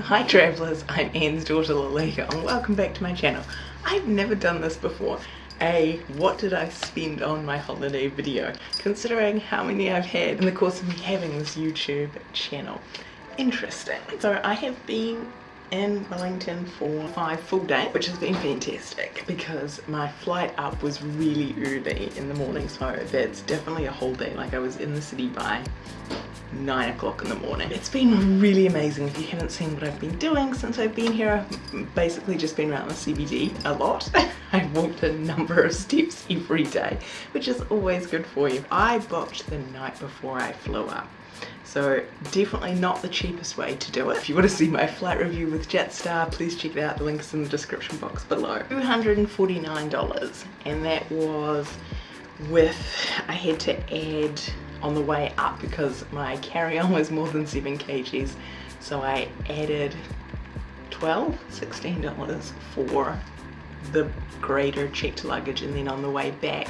Hi travellers, I'm Anne's daughter Lalika and welcome back to my channel. I've never done this before. A what did I spend on my holiday video, considering how many I've had in the course of me having this YouTube channel. Interesting. So I have been in Wellington for five full days, which has been fantastic because my flight up was really early in the morning, so that's definitely a whole day. Like I was in the city by nine o'clock in the morning. It's been really amazing. If you haven't seen what I've been doing since I've been here, I've basically just been around the CBD a lot. I've walked a number of steps every day, which is always good for you. I booked the night before I flew up. So definitely not the cheapest way to do it. If you want to see my flight review with Jetstar, please check it out. The link is in the description box below. $249 and that was with, I had to add on the way up because my carry-on was more than 7 kgs. So I added 12 16 dollars for the greater checked luggage. And then on the way back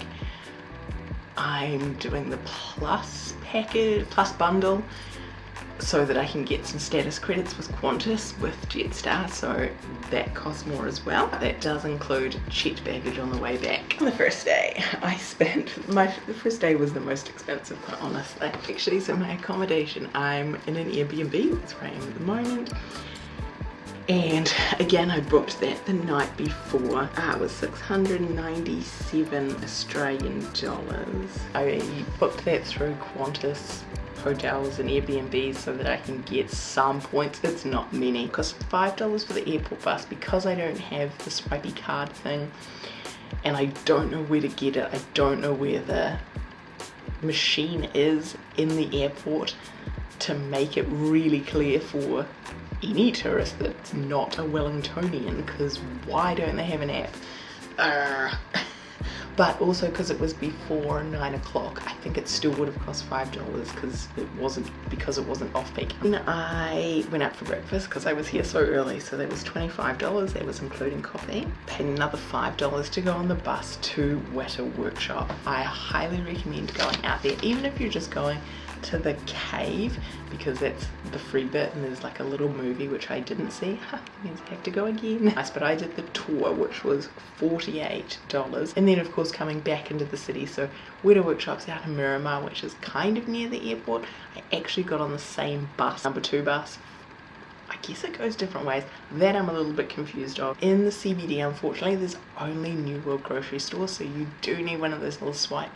I'm doing the plus package plus bundle so that I can get some status credits with Qantas with Jetstar so that costs more as well. That does include checked baggage on the way back. On the first day I spent, my the first day was the most expensive quite honestly. Actually so my accommodation I'm in an Airbnb, that's where I am at the moment and again I booked that the night before it was 697 Australian dollars I booked that through Qantas hotels and Airbnbs so that I can get some points. It's not many. Costs $5 for the airport bus because I don't have the swipey card thing and I don't know where to get it. I don't know where the machine is in the airport to make it really clear for any tourist that's not a Wellingtonian because why don't they have an app? But also because it was before nine o'clock I think it still would have cost five dollars because it wasn't because it wasn't off peak. And I went out for breakfast because I was here so early so that was $25 that was including coffee. Paid another five dollars to go on the bus to Weta Workshop. I highly recommend going out there even if you're just going to the cave because that's the free bit and there's like a little movie which I didn't see. Huh, means I have to go again. Nice, but I did the tour which was $48 and then of course coming back into the city so Weta Workshop's out in Miramar which is kind of near the airport. I actually got on the same bus, number two bus I guess it goes different ways. That I'm a little bit confused of. In the CBD, unfortunately, there's only New World grocery stores, so you do need one of those little swipe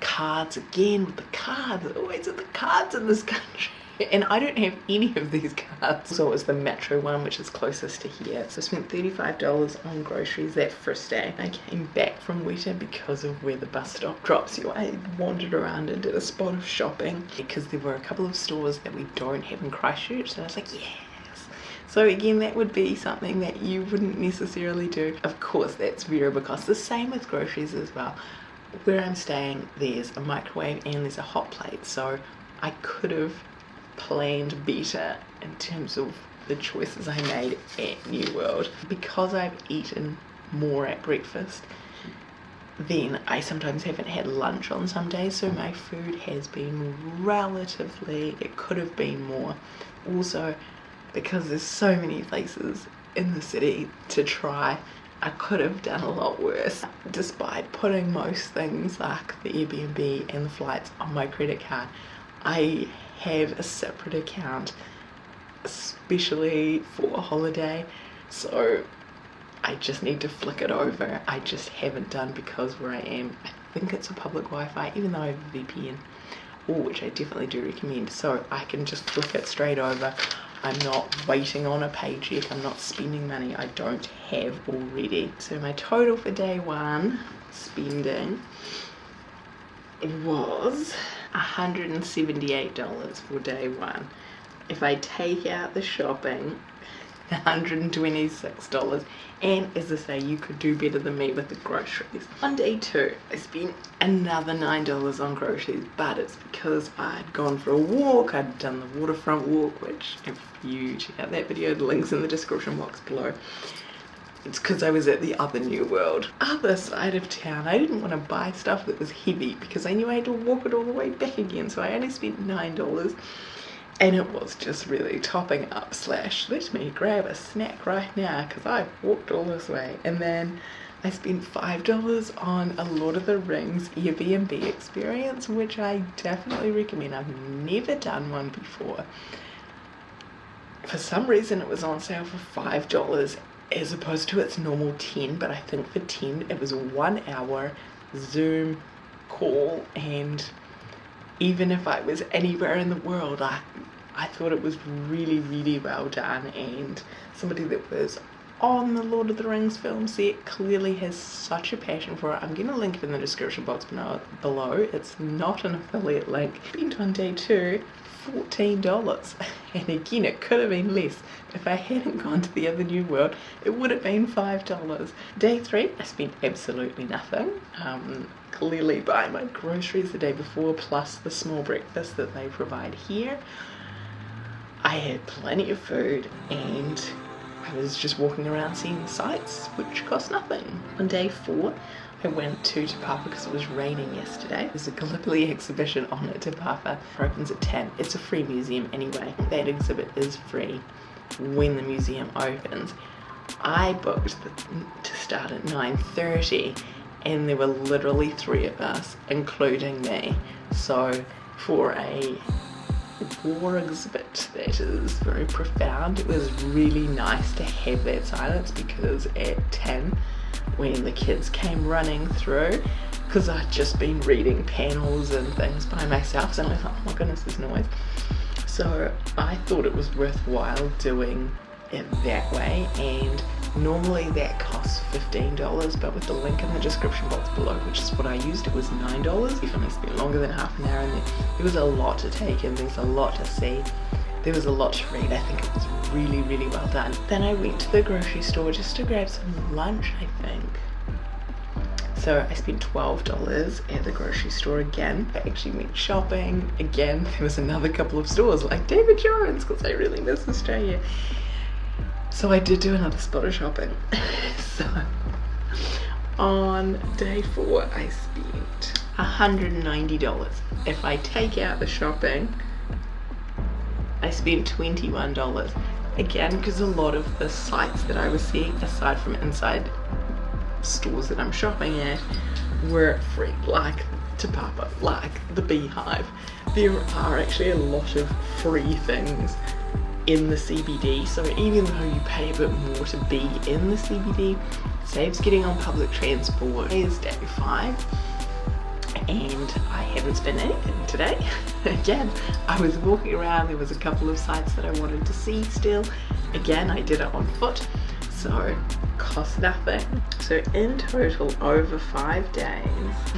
cards again with the cards oh, always with the cards in this country? And I don't have any of these cards. So it was the metro one which is closest to here. So I spent $35 on groceries that first day I came back from Weta because of where the bus stop drops you. I wandered around and did a spot of shopping. Because there were a couple of stores that we don't have in Christchurch so I was like yes. So again that would be something that you wouldn't necessarily do. Of course that's variable cost. The same with groceries as well where I'm staying there's a microwave and there's a hot plate so I could have planned better in terms of the choices I made at New World. Because I've eaten more at breakfast then I sometimes haven't had lunch on some days so my food has been relatively it could have been more. Also because there's so many places in the city to try I could have done a lot worse. Despite putting most things like the Airbnb and the flights on my credit card, I have a separate account especially for a holiday so I just need to flick it over. I just haven't done because where I am, I think it's a public Wi-Fi even though I have a VPN which I definitely do recommend so I can just flick it straight over I'm not waiting on a paycheck, I'm not spending money I don't have already. So my total for day one spending was $178 for day one. If I take out the shopping, $126 and as I say you could do better than me with the groceries on day two I spent another nine dollars on groceries but it's because I'd gone for a walk I'd done the waterfront walk which if you check out that video the links in the description box below it's because I was at the other New World. Other side of town, I didn't want to buy stuff that was heavy because I knew I had to walk it all the way back again. So I only spent $9 and it was just really topping up slash let me grab a snack right now because I've walked all this way. And then I spent five dollars on a Lord of the Rings Airbnb experience which I definitely recommend. I've never done one before. For some reason it was on sale for five dollars as opposed to its normal 10 but I think for 10 it was one hour zoom call and even if I was anywhere in the world I I thought it was really really well done and somebody that was on the Lord of the Rings film. Set clearly has such a passion for it. I'm going to link it in the description box below. It's not an affiliate link. Spent on day two $14 and again it could have been less. If I hadn't gone to the other new world it would have been $5 day three I spent absolutely nothing. Um, clearly buying my groceries the day before plus the small breakfast that they provide here. I had plenty of food and I was just walking around seeing sights which cost nothing on day four I went to Te Papa because it was raining yesterday. There's a Gallipoli exhibition on at Te Papa. It opens at 10. It's a free museum anyway. That exhibit is free when the museum opens. I booked the, to start at 9.30 and there were literally three of us, including me. So for a war exhibit that is very profound, it was really nice to have that silence because at 10 when the kids came running through because I'd just been reading panels and things by myself so I thought, oh my goodness, there's noise. So I thought it was worthwhile doing it that way and normally that costs $15 but with the link in the description box below which is what I used it was $9 even I spent longer than half an hour in there there was a lot to take in there's a lot to see there was a lot to read. I think it was really, really well done. Then I went to the grocery store just to grab some lunch, I think. So I spent $12 at the grocery store again. I actually went shopping again. There was another couple of stores like David Jones because I really miss Australia. So I did do another spot of shopping. so on day four I spent $190. If I take out the shopping, I spent $21 again because a lot of the sites that I was seeing aside from inside stores that I'm shopping at were free like Te Papa, like the beehive there are actually a lot of free things in the CBD so even though you pay a bit more to be in the CBD saves getting on public transport is day five and I haven't spent anything today. Again, I was walking around, there was a couple of sites that I wanted to see still. Again, I did it on foot, so cost nothing. So in total, over five days,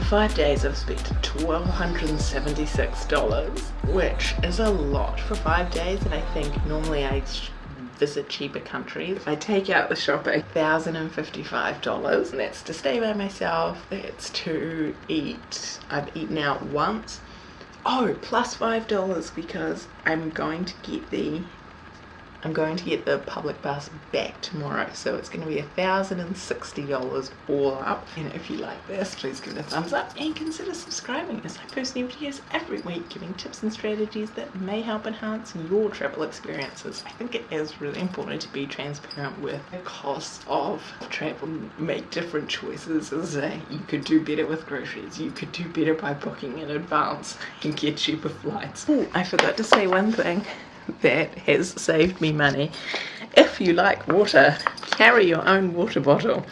five days I've spent $1,276, which is a lot for five days, and I think normally I visit cheaper countries. I take out the shopping, $1,055 and that's to stay by myself, that's to eat. I've eaten out once. Oh, plus $5 because I'm going to get the I'm going to get the public bus back tomorrow so it's going to be a thousand and sixty dollars all up. And if you like this please give it a thumbs up and consider subscribing as I post new videos every week giving tips and strategies that may help enhance your travel experiences. I think it is really important to be transparent with the cost of travel make different choices as a, you could do better with groceries you could do better by booking in advance and get cheaper flights. Ooh, I forgot to say one thing that has saved me money. If you like water, carry your own water bottle.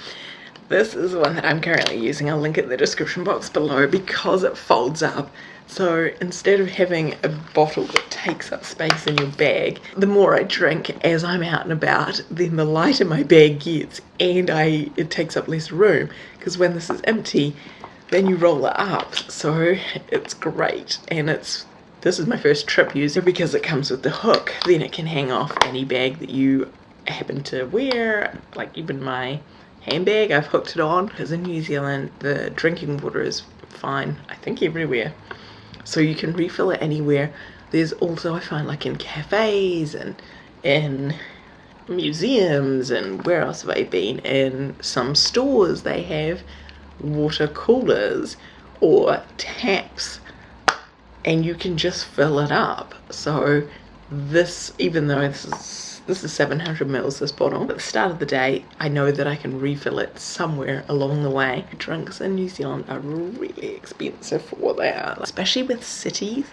This is the one that I'm currently using. I'll link it in the description box below because it folds up. So instead of having a bottle that takes up space in your bag, the more I drink as I'm out and about, then the lighter my bag gets and I it takes up less room because when this is empty, then you roll it up. So it's great and it's this is my first trip user because it comes with the hook. Then it can hang off any bag that you happen to wear, like even my handbag, I've hooked it on. Because in New Zealand, the drinking water is fine, I think everywhere. So you can refill it anywhere. There's also, I find like in cafes and in museums and where else have I been? In some stores they have water coolers or taps and you can just fill it up. So this, even though this is this is 700 mils this bottle at the start of the day I know that I can refill it somewhere along the way drinks in New Zealand are really expensive for what they are especially with cities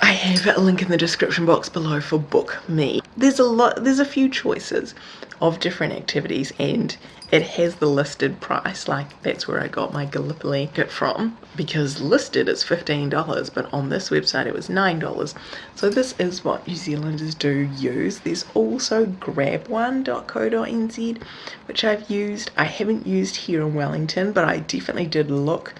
I have a link in the description box below for Bookme. There's a lot there's a few choices of different activities and it has the listed price. Like that's where I got my Gallipoli kit from because listed it's $15 but on this website it was $9 so this is what New Zealanders do use. There's also grabone.co.nz which I've used. I haven't used here in Wellington but I definitely did look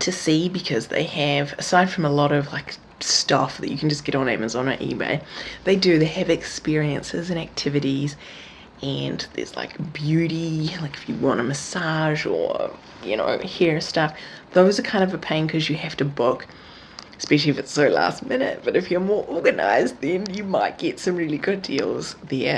to see because they have aside from a lot of like stuff that you can just get on Amazon or eBay. They do they have experiences and activities and there's like beauty like if you want a massage or you know hair stuff. Those are kind of a pain because you have to book especially if it's so last minute but if you're more organized then you might get some really good deals there